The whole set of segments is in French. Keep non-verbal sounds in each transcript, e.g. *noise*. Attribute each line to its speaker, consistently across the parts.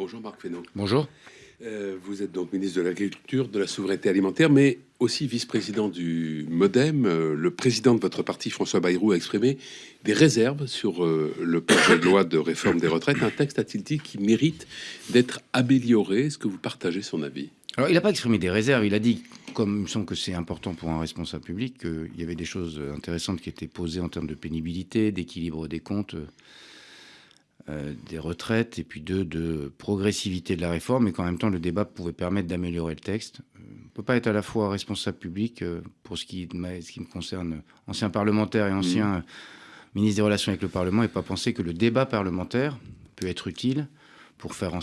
Speaker 1: Bonjour Marc Fesneau.
Speaker 2: Bonjour.
Speaker 1: Euh, vous êtes donc ministre de l'Agriculture, de la Souveraineté Alimentaire, mais aussi vice-président du MoDem. Euh, le président de votre parti, François Bayrou, a exprimé des réserves sur euh, le projet de loi de réforme des retraites. Un texte, a-t-il dit, qui mérite d'être amélioré? Est-ce que vous partagez son avis?
Speaker 2: Alors, il n'a pas exprimé des réserves. Il a dit, comme il me semble que c'est important pour un responsable public, qu'il y avait des choses intéressantes qui étaient posées en termes de pénibilité, d'équilibre des comptes. Euh, des retraites et puis deux, de progressivité de la réforme, et qu'en même temps, le débat pouvait permettre d'améliorer le texte. Euh, on ne peut pas être à la fois responsable public, euh, pour ce qui, ce qui me concerne, ancien parlementaire et ancien mmh. ministre des Relations avec le Parlement, et pas penser que le débat parlementaire peut être utile pour faire en,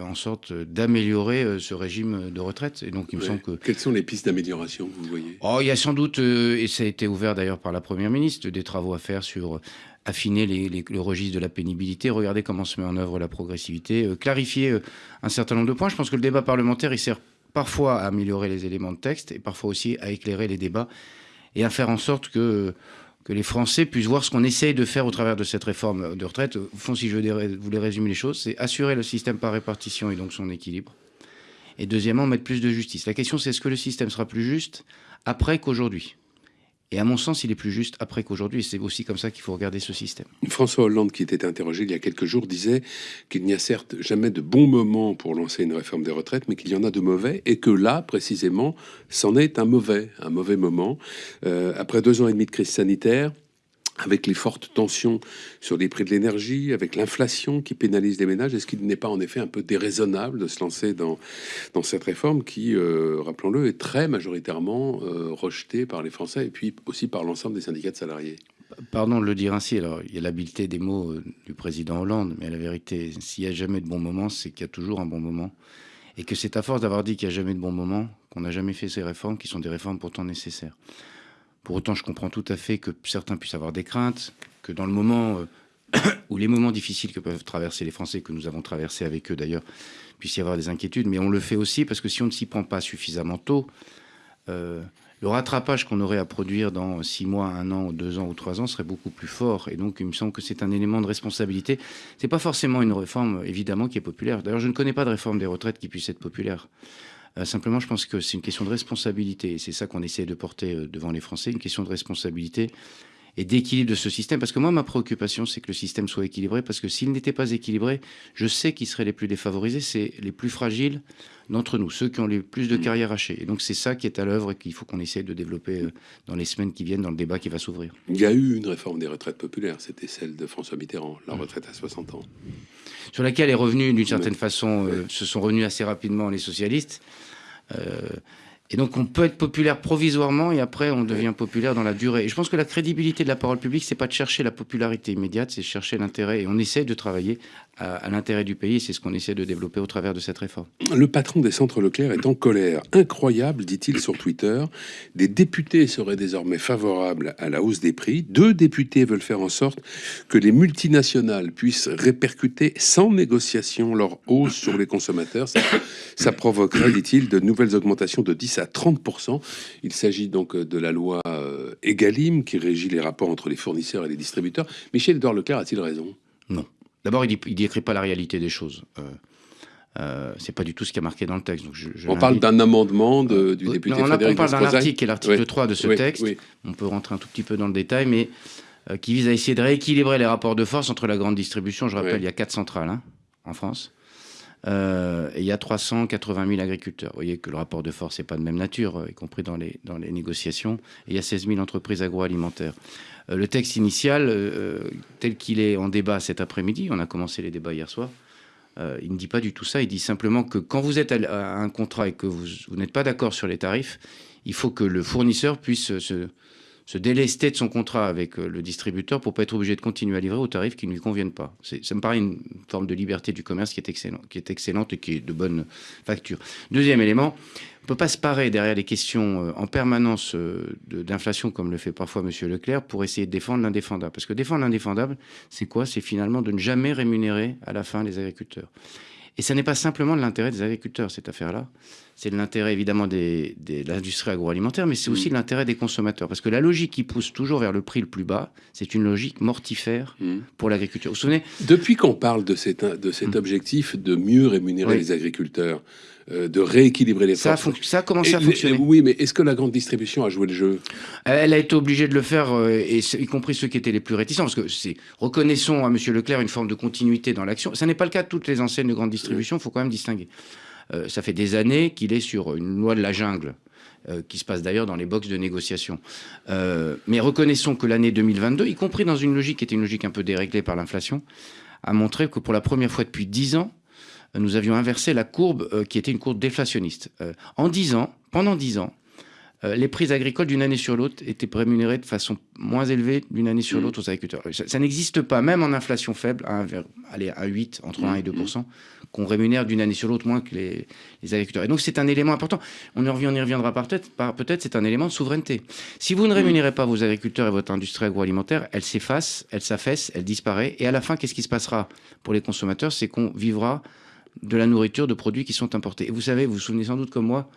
Speaker 2: en sorte d'améliorer ce régime de retraite. Et donc, il me semble que...
Speaker 1: Quelles sont les pistes d'amélioration que vous voyez?
Speaker 2: Oh, Il y a sans doute, et ça a été ouvert d'ailleurs par la Première ministre, des travaux à faire sur affiner le registre de la pénibilité, regarder comment se met en œuvre la progressivité, euh, clarifier euh, un certain nombre de points. Je pense que le débat parlementaire, il sert parfois à améliorer les éléments de texte et parfois aussi à éclairer les débats et à faire en sorte que, que les Français puissent voir ce qu'on essaye de faire au travers de cette réforme de retraite. Au fond, si je voulais résumer les choses, c'est assurer le système par répartition et donc son équilibre. Et deuxièmement, mettre plus de justice. La question, c'est est-ce que le système sera plus juste après qu'aujourd'hui? Et à mon sens, il est plus juste après qu'aujourd'hui. C'est aussi comme ça qu'il faut regarder ce système.
Speaker 1: François Hollande, qui était interrogé il y a quelques jours, disait qu'il n'y a certes jamais de bons moments pour lancer une réforme des retraites, mais qu'il y en a de mauvais, et que là, précisément, c'en est un mauvais, un mauvais moment. Euh, après deux ans et demi de crise sanitaire, avec les fortes tensions sur les prix de l'énergie, avec l'inflation qui pénalise les ménages, est-ce qu'il n'est pas en effet un peu déraisonnable de se lancer dans, cette réforme qui, euh, rappelons-le, est très majoritairement euh, rejetée par les Français et puis aussi par l'ensemble des syndicats de salariés?
Speaker 2: Pardon de le dire ainsi, alors il y a l'habileté des mots euh, du président Hollande, mais la vérité, s'il n'y a jamais de bon moment, c'est qu'il y a toujours un bon moment. Et que c'est à force d'avoir dit qu'il n'y a jamais de bon moment qu'on n'a jamais fait ces réformes qui sont des réformes pourtant nécessaires. Pour autant, je comprends tout à fait que certains puissent avoir des craintes, que dans le moment euh, *coughs* ou les moments difficiles que peuvent traverser les Français, que nous avons traversés avec eux d'ailleurs, puisse y avoir des inquiétudes. Mais on le fait aussi parce que si on ne s'y prend pas suffisamment tôt, euh, le rattrapage qu'on aurait à produire dans six mois, un an, deux ans ou trois ans serait beaucoup plus fort. Et donc, il me semble que c'est un élément de responsabilité. C'est pas forcément une réforme, évidemment, qui est populaire. D'ailleurs, je ne connais pas de réforme des retraites qui puisse être populaire. Euh, simplement, je pense que c'est une question de responsabilité. C'est ça qu'on essaie de porter euh, devant les Français, une question de responsabilité et d'équilibre de ce système. Parce que moi, ma préoccupation, c'est que le système soit équilibré. Parce que s'il n'était pas équilibré, je sais qui seraient les plus défavorisés, c'est les plus fragiles d'entre nous, ceux qui ont les plus de mmh. carrières hachées. Et donc, c'est ça qui est à l'œuvre et qu'il faut qu'on essaie de développer euh, dans les semaines qui viennent, dans le débat qui va s'ouvrir.
Speaker 1: Il y a eu une réforme des retraites populaires, c'était celle de François Mitterrand, la mmh. retraite à 60 ans.
Speaker 2: Sur laquelle est revenu, d'une certaine façon, euh, se sont revenus assez rapidement les socialistes. Euh, et donc on peut être populaire provisoirement et après on devient populaire dans la durée. Et je pense que la crédibilité de la parole publique, c'est pas de chercher la popularité immédiate, c'est chercher l'intérêt. Et on essaie de travailler à, l'intérêt du pays. C'est ce qu'on essaie de développer au travers de cette réforme.
Speaker 1: Le patron des centres Leclerc est en colère. Incroyable, dit-il sur Twitter. Des députés seraient désormais favorables à la hausse des prix. Deux députés veulent faire en sorte que les multinationales puissent répercuter sans négociation leur hausse sur les consommateurs. Ça, provoquerait, dit-il, de nouvelles augmentations de 10 à 30%. Il s'agit donc de la loi euh, Egalim qui régit les rapports entre les fournisseurs et les distributeurs. Michel Edouard Leclerc a-t-il raison?
Speaker 2: D'abord, il ne décrit pas la réalité des choses. Euh, euh, c'est pas du tout ce qui a marqué dans le texte. Donc
Speaker 1: on parle d'un amendement de, du député non,
Speaker 2: on, on parle d'un article, qui est l'article 3 de ce texte. On peut rentrer un tout petit peu dans le détail, mais qui vise à essayer de rééquilibrer les rapports de force entre la grande distribution. Je rappelle, il y a quatre centrales hein, en France. Euh, et il y a 380 000 agriculteurs. Vous voyez que le rapport de force n'est pas de même nature, euh, y compris dans les, dans les négociations. Il y a 16 000 entreprises agroalimentaires. Euh, le texte initial, tel qu'il est en débat cet après-midi, on a commencé les débats hier soir, il ne dit pas du tout ça. Il dit simplement que quand vous êtes à, un contrat et que vous, vous n'êtes pas d'accord sur les tarifs, il faut que le fournisseur puisse se, se délester de son contrat avec euh, le distributeur pour pas être obligé de continuer à livrer aux tarifs qui ne lui conviennent pas. Ça me paraît une forme de liberté du commerce qui est, excellent, qui est excellente et qui est de bonne facture. Deuxième élément, on ne peut pas se parer derrière les questions euh, en permanence euh, d'inflation comme le fait parfois M. Leclerc pour essayer de défendre l'indéfendable. Parce que défendre l'indéfendable, c'est quoi? C'est finalement de ne jamais rémunérer à la fin les agriculteurs. Et ce n'est pas simplement de l'intérêt des agriculteurs, cette affaire-là. C'est de l'intérêt évidemment des, de l'industrie agroalimentaire, mais c'est aussi de l'intérêt des consommateurs. Parce que la logique qui pousse toujours vers le prix le plus bas, c'est une logique mortifère pour l'agriculture. Vous vous souvenez
Speaker 1: Depuis qu'on parle de, cet, de cet objectif de mieux rémunérer les agriculteurs, euh, de rééquilibrer les
Speaker 2: ça
Speaker 1: forces.
Speaker 2: Ça a commencé à fonctionner.
Speaker 1: Oui, mais est-ce que la grande distribution a joué le jeu?
Speaker 2: Elle a été obligée de le faire, euh, et y compris ceux qui étaient les plus réticents, parce que c'est reconnaissons à M. Leclerc une forme de continuité dans l'action. Ça n'est pas le cas de toutes les enseignes de grande distribution, il faut quand même distinguer. Euh, ça fait des années qu'il est sur une loi de la jungle. qui se passe d'ailleurs dans les boxes de négociation. mais reconnaissons que l'année 2022, y compris dans une logique qui était une logique un peu déréglée par l'inflation, a montré que pour la première fois depuis dix ans, nous avions inversé la courbe euh, qui était une courbe déflationniste. Euh, en 10 ans, pendant 10 ans, euh, les prix agricoles d'une année sur l'autre étaient rémunérés de façon moins élevée d'une année sur mmh. l'autre aux agriculteurs. Ça, n'existe pas, même en inflation faible, à, allez, à 8, entre 1 et 2% mmh. qu'on rémunère d'une année sur l'autre moins que les, agriculteurs. Et donc c'est un élément important. On, y reviendra peut-être, peut-être c'est un élément de souveraineté. Si vous ne mmh. rémunérez pas vos agriculteurs et votre industrie agroalimentaire, elle s'efface, elle s'affaisse, elle disparaît. Et à la fin, qu'est-ce qui se passera pour les consommateurs? C'est qu'on vivra de la nourriture, de produits qui sont importés. Et vous savez, vous vous souvenez sans doute comme moi,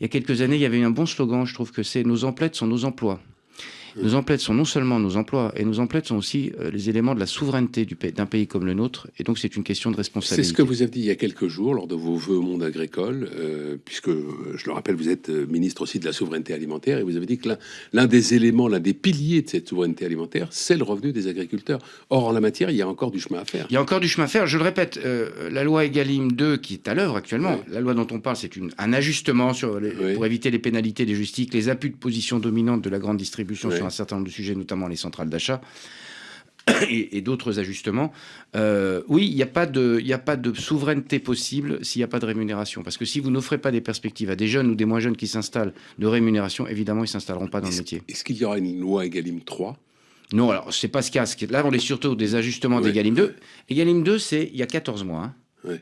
Speaker 2: il y a quelques années, il y avait un bon slogan, je trouve que c'est Nos emplettes sont nos emplois. Nos emplettes sont non seulement nos emplois, et nos emplettes sont aussi euh, les éléments de la souveraineté d'un pays comme le nôtre. Et donc, c'est une question de responsabilité.
Speaker 1: C'est ce que vous avez dit il y a quelques jours lors de vos vœux au monde agricole, euh, puisque, euh, je le rappelle, vous êtes ministre aussi de la souveraineté alimentaire, et vous avez dit que l'un des éléments, l'un des piliers de cette souveraineté alimentaire, c'est le revenu des agriculteurs. Or, en la matière, il y a encore du chemin à faire.
Speaker 2: Il y a encore du chemin à faire. Je le répète, la loi Egalim 2, qui est à l'œuvre actuellement, la loi dont on parle, c'est un ajustement sur pour éviter les pénalités des justices, les appuis de position dominante de la grande distribution sur un certain nombre de sujets, notamment les centrales d'achat. *coughs* Et, d'autres ajustements. Euh, oui, il n'y a, pas de, a pas de souveraineté possible s'il n'y a pas de rémunération. Parce que si vous n'offrez pas des perspectives à des jeunes ou des moins jeunes qui s'installent de rémunération, évidemment, ils ne s'installeront pas dans le métier.
Speaker 1: Est-ce qu'il y aura une loi Egalim 3
Speaker 2: Non, alors, c'est pas ce a. Là, on est surtout des ajustements d'Egalim 2. Egalim 2, c'est il y a 14 mois. Hein.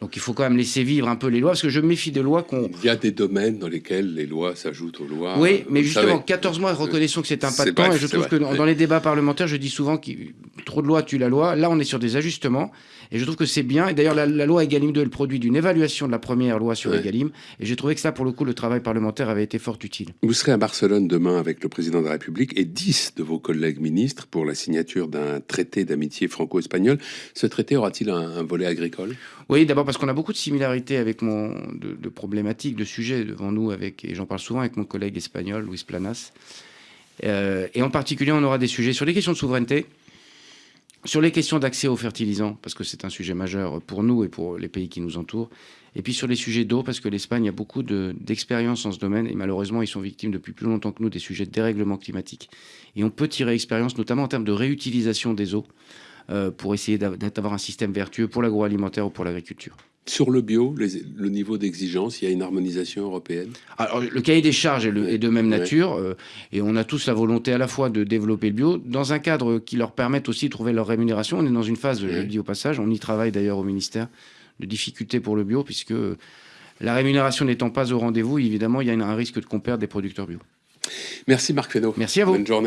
Speaker 2: Donc il faut quand même laisser vivre un peu les lois, parce que je me méfie des lois qu'on...
Speaker 1: Il y a des domaines dans lesquels les lois s'ajoutent aux lois.
Speaker 2: Oui, mais justement, 14 mois, reconnaissons que c'est un pas de temps, et je trouve que dans, les débats parlementaires, je dis souvent que trop de lois tue la loi. Là, on est sur des ajustements, et je trouve que c'est bien. Et d'ailleurs, la, loi Egalim 2 est le produit d'une évaluation de la première loi sur Egalim, et j'ai trouvé que ça, pour le coup, le travail parlementaire avait été fort utile.
Speaker 1: Vous serez à Barcelone demain avec le président de la République et 10 de vos collègues ministres pour la signature d'un traité d'amitié franco-espagnol. Ce traité aura-t-il un volet agricole?
Speaker 2: Oui, d'abord parce qu'on a beaucoup de similarités avec mon de, problématiques, de sujets devant nous, avec, et j'en parle souvent avec mon collègue espagnol, Luis Planas. Euh, et en particulier, on aura des sujets sur les questions de souveraineté, sur les questions d'accès aux fertilisants, parce que c'est un sujet majeur pour nous et pour les pays qui nous entourent, et puis sur les sujets d'eau, parce que l'Espagne a beaucoup d'expérience en ce domaine, et malheureusement, ils sont victimes depuis plus longtemps que nous des sujets de dérèglement climatique. Et on peut tirer expérience, notamment en termes de réutilisation des eaux, euh, pour essayer d'avoir un système vertueux pour l'agroalimentaire ou pour l'agriculture.
Speaker 1: Sur le bio, le niveau d'exigence, il y a une harmonisation européenne
Speaker 2: Alors, le cahier des charges est, de même nature, euh, et on a tous la volonté à la fois de développer le bio, dans un cadre qui leur permette aussi de trouver leur rémunération. On est dans une phase, je le dis au passage, on y travaille d'ailleurs au ministère, de difficultés pour le bio, puisque la rémunération n'étant pas au rendez-vous, évidemment, il y a un risque de qu'on perde des producteurs bio.
Speaker 1: Merci Marc Fesneau.
Speaker 2: Merci à vous.
Speaker 1: Bonne journée.